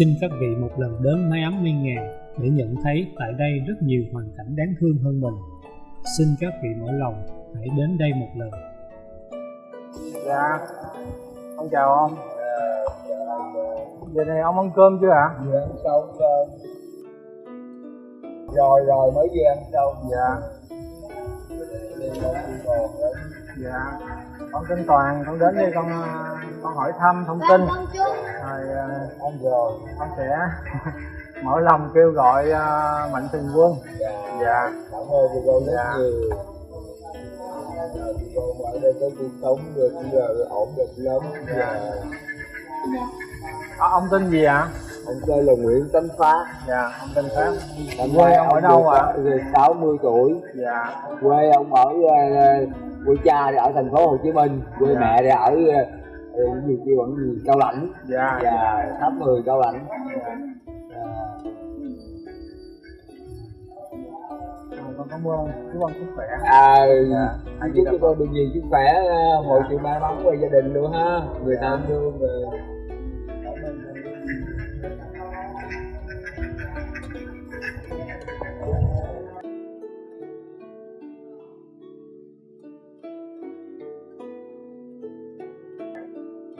Xin các vị một lần đến mái ấm Miên Ngàn để nhận thấy tại đây rất nhiều hoàn cảnh đáng thương hơn mình. Xin các vị mở lòng hãy đến đây một lần. Dạ, ông chào ông. Giờ này ông ăn cơm chưa ạ? Vừa ăn xong rồi Rồi rồi mới vừa ăn xong Dạ, dạ. Con tên Toàn, con đến đây con con hỏi thăm thông tin. Rồi ờ, Ăn rồi con sẽ mở lòng kêu gọi ờ, mạnh thường quân. Dạ Dạ, Cảm ơn chị cô rất Dạ. nhiều cô mà ở đây có cuộc sống được giờ ổn định lắm Dạ Ờ, ông tên gì ạ? Ông tên là Nguyễn Tấn Phát Dạ, ông tên Pháp. Năm Quê ông ở đâu ạ? được 60 tuổi Dạ, Quê ông ở quê cha thì ở thành phố Hồ Chí Minh Quê Dạ. mẹ thì ở ờ, ờ, cái gì kêu bằng gì Cao Lãnh dạ, Dạ tháp 10 Cao Lãnh dạ. Dạ. Con con cảm ơn, chúc ông sức khỏe. à Dạ. Anh chúc cho con được nhiều sức khỏe, ờ, mọi chuyện may mắn về gia đình luôn ha. Người ta thương về.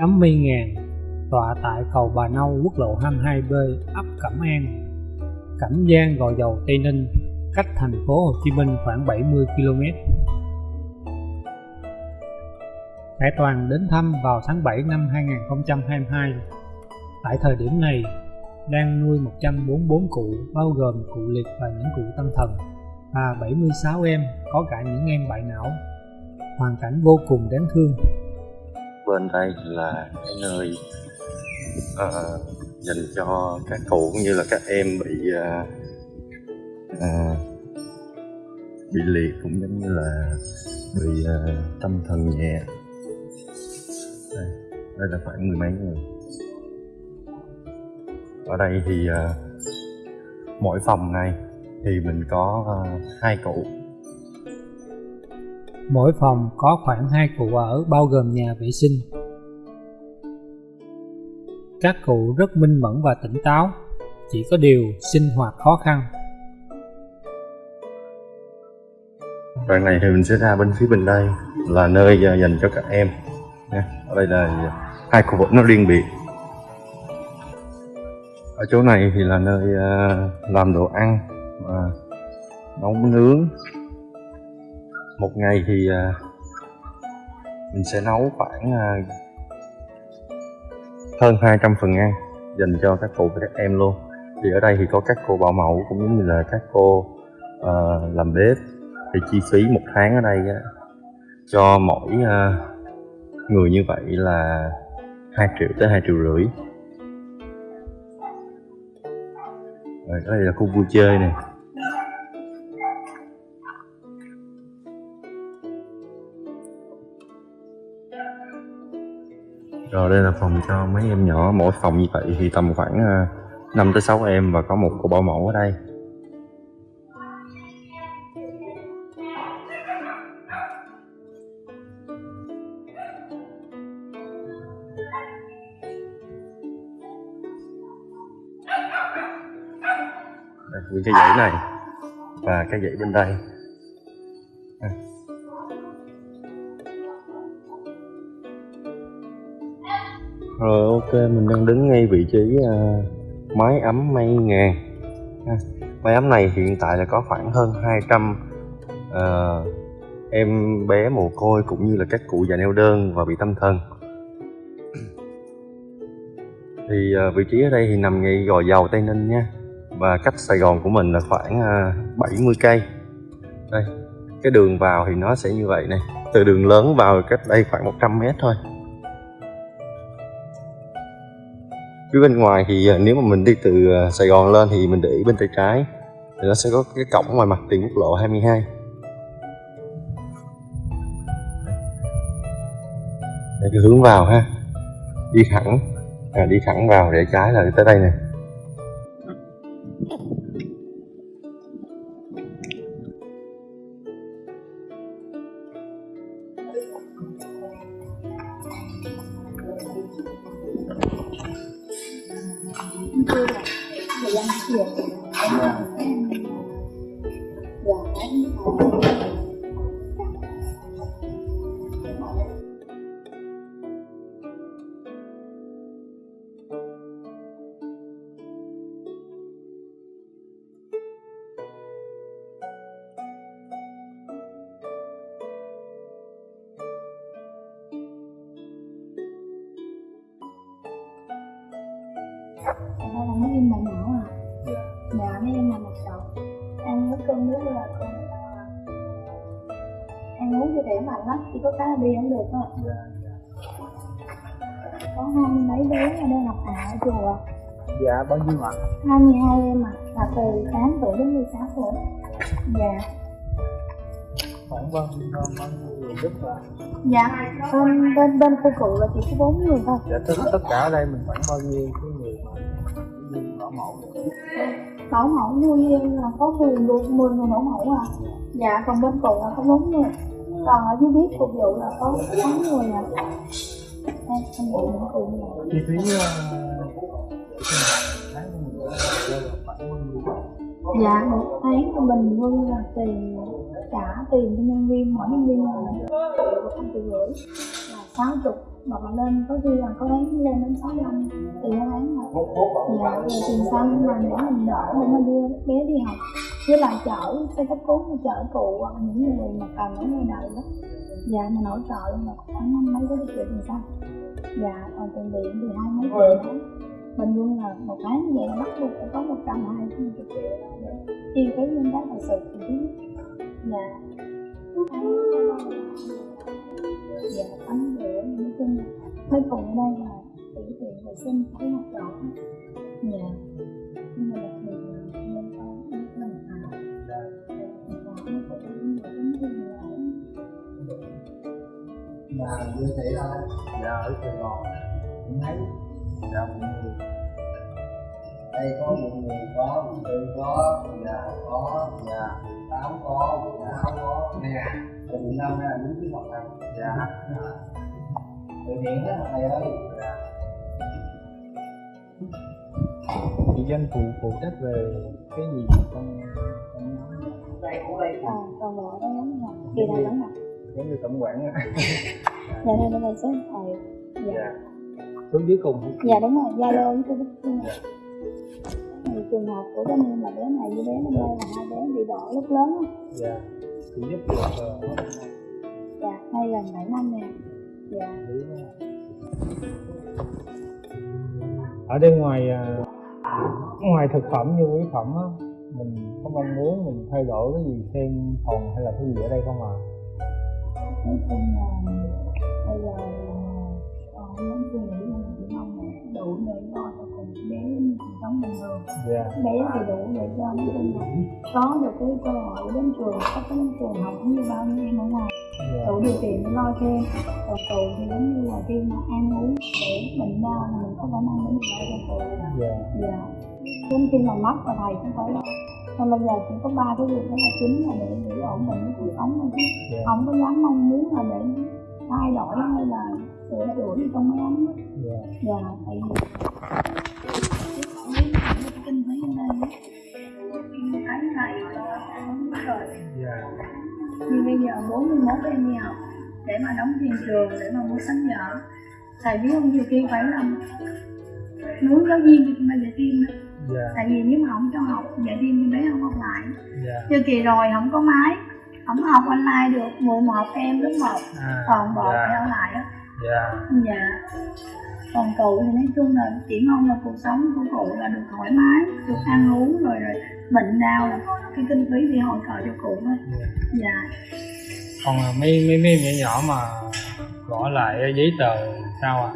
Ấm Miên Ngàn tọa tại cầu Bà Nâu quốc lộ 22B ấp Cẩm An, Cẩm Giang Gò Dầu Tây Ninh, cách thành phố Hồ Chí Minh khoảng 70 km. Khải Toàn đến thăm vào tháng 7 năm 2022. Tại thời điểm này, đang nuôi 144 cụ bao gồm cụ liệt và những cụ tâm thần và 76 em có cả những em bại não. Hoàn cảnh vô cùng đáng thương bên đây là cái nơi uh, dành cho các cụ cũng như là các em bị uh, uh, bị liệt cũng giống như là bị uh, tâm thần nhẹ. Đây, đây là khoảng mười mấy người. Ở đây thì uh, mỗi phòng này thì mình có uh, hai cụ. Mỗi phòng có khoảng 2 cụ ở bao gồm nhà vệ sinh. Các cụ rất minh mẫn và tỉnh táo, chỉ có điều sinh hoạt khó khăn. đoạn này thì mình sẽ ra bên phía bên đây là nơi à, dành cho các em ở đây là hai khu vực nó riêng biệt ở chỗ này thì là nơi à, làm đồ ăn và nấu nướng một ngày thì à, mình sẽ nấu khoảng à, hơn 200 phần ăn dành cho các cụ và các em luôn. Thì ở đây thì có các cô bảo mẫu cũng giống như là các cô uh, làm bếp. Thì chi phí một tháng ở đây á, cho mỗi uh, người như vậy là 2 triệu tới 2 triệu rưỡi. Rồi đây là khu vui chơi này rồi đây là phòng cho mấy em nhỏ. Mỗi phòng như vậy thì tầm khoảng ờ, 5 tới 6 em và có một cô bảo mẫu ở đây. Đây, những cái dãy này và cái dãy bên đây. Rồi ok mình đang đứng ngay vị trí ờ, uh, máy ấm mây ngàn. Ha. máy ấm này hiện tại là có khoảng hơn 200 uh, ờ, em bé mồ côi cũng như là các cụ già neo đơn và bị tâm thần. Thì uh, vị trí ở đây thì nằm ngay gò dầu tây ninh nha và cách sài gòn của mình là khoảng uh, 70 cây. Đây cái đường vào thì nó sẽ như vậy này từ đường lớn vào cách đây khoảng 100 mét thôi. Phía bên ngoài thì à, nếu mà mình đi từ à, Sài Gòn lên thì mình để ý bên tay trái thì nó sẽ có cái cổng ngoài mặt tiền quốc lộ 22 để cái hướng vào ha. Đi thẳng à, đi thẳng vào để trái là tới đây nè. Thật ra là mấy em là nhỏ à? Dạ mấy em là một chậu Ăn cái cơm nước là à, Ăn uống cho khỏe mạnh lắm Chỉ có là đi không được thôi. Có hai mươi mấy bé ở đây học ạ ở chùa. Dạ bao nhiêu ạ? 22 em à Là từ 8 tuổi đến 16 tuổi. Dạ. Khoảng bao nhiêu bao nhiêu người giúp ạ? Dạ Bên, bên, bên khu cụ là chỉ có 4 người thôi. Dạ tất, tất cả ở đây mình khoảng bao nhiêu bảo mẫu Bảo mẫu nuôi em là có 10 người, 10 người bảo mẫu à? Dạ còn bên cụ là có 4 người Còn ở dưới bếp phục vụ là có 6 người à. Đây, em bị những cụ chi phí mình nhiêu Dạ một tháng của bình quân là tiền trả tiền cho nhân viên mỗi nhân viên là không triệu rưỡi. Là sáu chục mà bạn lên có khi là có tháng lên đến sáu năm tiền hai tháng rồi. Dạ rồi tiền xăng mà để mình đỡ để mà đưa bé đi học. Với lại chở xe cấp cứu chở cụ hoặc là những người mà cần ở ngoài đời đó. Dạ mình hỗ trợ là khoảng năm mấy cái triệu tiền xăng. Dạ còn tiền điện thì hai mấy triệu tháng bình quân là một tháng như vậy là bắt buộc phải có một trăm hai mươi triệu để chi phí những cái thật sự dạ dạ tắm rửa nói chung là mấy cùng đây là tiểu tiện vệ sinh cái học trọ dạ. Nhưng mà đặc biệt là nên có những cái mình à và người là mà như thế thôi dạ ở sài gòn cũng thấy dạ cũng nhiều. Đây có một người có một tư có nhà có dạ tám có một sáu có. Nè từ năm ra đứng trước mặt thầy dạ. Từ hiện hết thầy ơi. Chị danh phụ phụ trách về cái gì? Trong trong nhóm à còn bộ đó lắm rồi kỳ này lắm mặt giống như tổng quản á. Dạ đây đây là số điện thoại dạ. Dạ. Xuống dưới cùng. Dạ đúng rồi. Zalo với facebook thì trường hợp của cái em là bé này với bé năm nay là hai bé bị bỏ lúc lớn á. Dạ chị giúp được ờ, dạ nay gần bảy năm nè. Dạ. Ở đây ngoài à, ngoài thực phẩm như mỹ phẩm á mình có mong muốn mình thay đổi cái gì thêm phòng hay là cái gì ở đây không à nói chung là bây giờ còn không muốn suy nghĩ mà chỉ mong là đủ để sống bình thường dạ. Bé thì đủ để cho nói chung là có được cái cơ hội đến trường có cái đến trường học như bao nhiêu em ở ngoài đủ điều kiện để lo cho em. Còn tù thì giống như là khi mà ăn uống để bệnh đau là mình có khả năng để mình lo cho tù. Dạ. Dạ. Đến khi mà mất là thầy cũng phải lo. Còn bây giờ chỉ có ba cái việc đó là chính là để để ổn định cái cuộc sống thôi chứ. Dạ. Không có dám mong muốn là để thay đổi hay là sửa đổi gì trong ấm á. dạ. Dạ tại vì rồi dạ bây giờ 41 em đi học để mà đóng tiền trường để mà mua sách vở thầy biết không nhiều khi phải làm muốn giáo viên thì mà dạy thêm đó dạ. Tại vì nếu mà không cho học dạy thêm thì bé không học lại. Dạ. Như kỳ rồi không có máy không học online được. 11 em lớp 1 à, còn bộ dạ. phải ở lại á dạ. Dạ. Còn cụ thì nói chung là chỉ mong là cuộc sống của cụ là được thoải mái được ăn uống rồi rồi bệnh đau là có cái kinh phí để hỗ trợ cho cụ thôi. Dạ. dạ. Còn à, mấy mấy mấy nhỏ nhỏ mà gõ lại giấy tờ sao à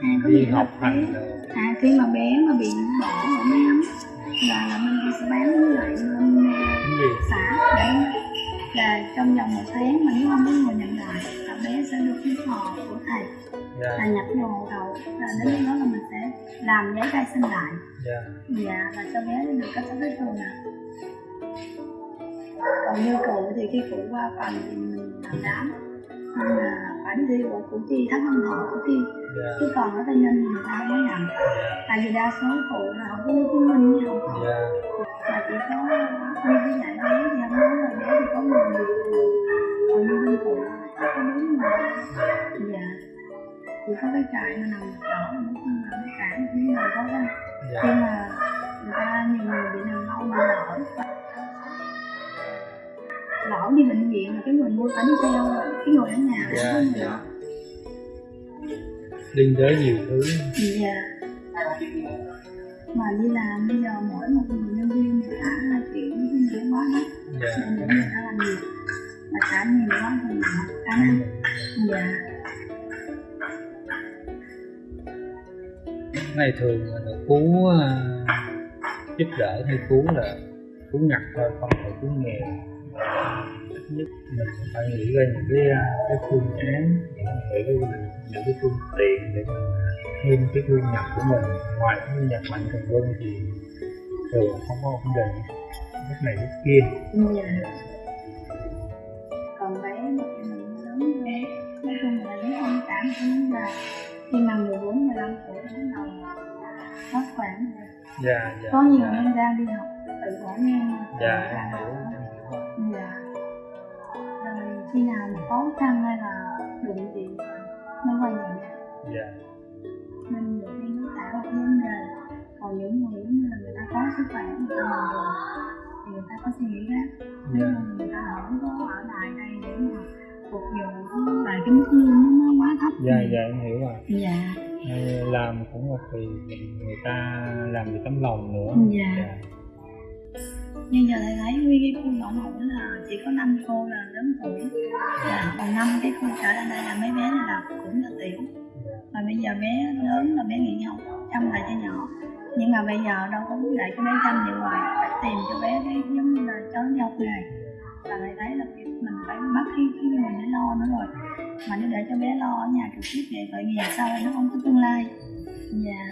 à, đi học hành à khi mà bé mà bị bỏ ở ấm là là mình sẽ bán với lại gì? xã để là trong vòng một tháng mà nếu không có người nhận lại là bé sẽ được cái họ của thầy là dạ nhập vô hộ khẩu là đến lúc đó là mình sẽ làm giấy khai sinh lại. Dạ. Dạ và cho bé được cấp giấy thường nè còn như cụ thì khi cụ qua phần thì mình làm đám. Nên là phải đi thi ở củ chi thắng hân thọ củ chi dạ. chứ còn ở tây ninh người ta không có nhận tại vì đa số phụ là không có giấy chứng minh với không có. Dạ. Mà chỉ có như cái dạy bé thì ông nói là bé thì có người người còn như bên phụ là có bốn người. Dạ. Chỉ có cái trại mà nằm đỏ nữa không là cái cản những người khó khăn dạ. Nhưng mà người ta nhiều người bị nằm lâu bị lỡ lỡ đi bệnh viện cái người mua đi theo cái người ở nhà có người dạ. lỡ. liên đới nhiều thứ. Dạ. Mà đi làm bây giờ mỗi một người nhân viên trả hai triệu này quá hết dạ. Nên để người ta làm nhiều. Mà trả nhiều quá thì khả năng dạ. Này thường là cứu à, giúp đỡ hay cứu là cứu ngặt thôi không phải cứu nghèo ít nhất mình phải nghĩ ra những cái à, cái phương án những cái những cái phương tiện để mình thêm cái thu nhập của mình. Ngoài cái thu nhập mạnh thường quân thì thường không có ổn định lúc này lúc kia. Dạ. Còn bé mà mình lớn lên nói chung là nếu không cảm thấy là khi mà 14 15 tuổi bắt đầu mất khoảng dạ dạ có nhiều dạ, em đang đi học tự bỏ ngang dạ em hiểu khi nào mà khó khăn hay là đụng chuyện mới quay nhà dạ. Nên nhiều khi nó tạo ra vấn đề còn những người là người ta có sức khỏe người ta làm rồi. Thì người ta có suy nghĩ khác nếu dạ mà người ta không có ở lại đây để mà phục vụ tại cái mức lương nó, quá thấp dạ dạ em hiểu rồi. Dạ. Làm cũng là vì người ta làm vì tấm lòng nữa. Dạ nhưng giờ thầy thấy nguyên cái khu nội mẫu là chỉ có năm cô là lớn tuổi. Là còn năm cái khu trở lại đây là mấy bé này là cũng là tiểu. Mà bây giờ bé lớn là bé nghỉ học, chăm lại cho nhỏ. Nhưng mà bây giờ đâu có để cho bé chăm gì ngoài phải tìm cho bé cái giống như là cháu đi học nghề và thầy thấy là mình phải bắt cái cái người để lo nữa rồi. Mà nếu để cho bé lo ở nhà trực tiếp vậy tội nghiệp sau này nó không có tương lai? Dạ.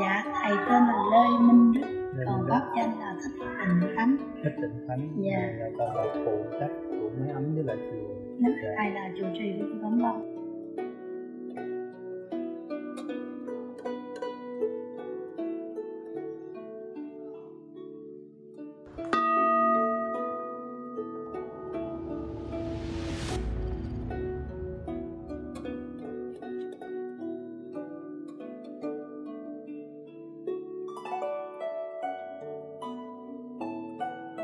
Dạ thầy tên là lê minh đức còn pháp danh là thích tình khánh thích tịnh thánh. Dạ. là tên là phụ trách của máy ấm với lại chùa. Đức Dạ. thầy là chủ trì của tấm lòng